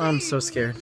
I'm so scared.